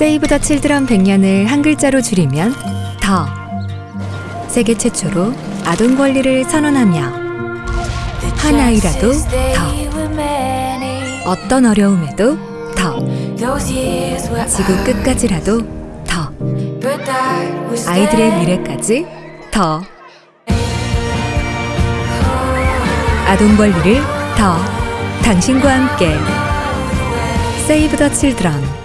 세이브 더 칠드런 100년을 한 글자로 줄이면 더. 세계 최초로 아동 권리를 선언하며 한 아이라도 더. 어떤 어려움에도 더. 지구 끝까지라도 더. 아이들의 미래까지 더. 아동 권리를 더. 당신과 함께 세이브 더 칠드런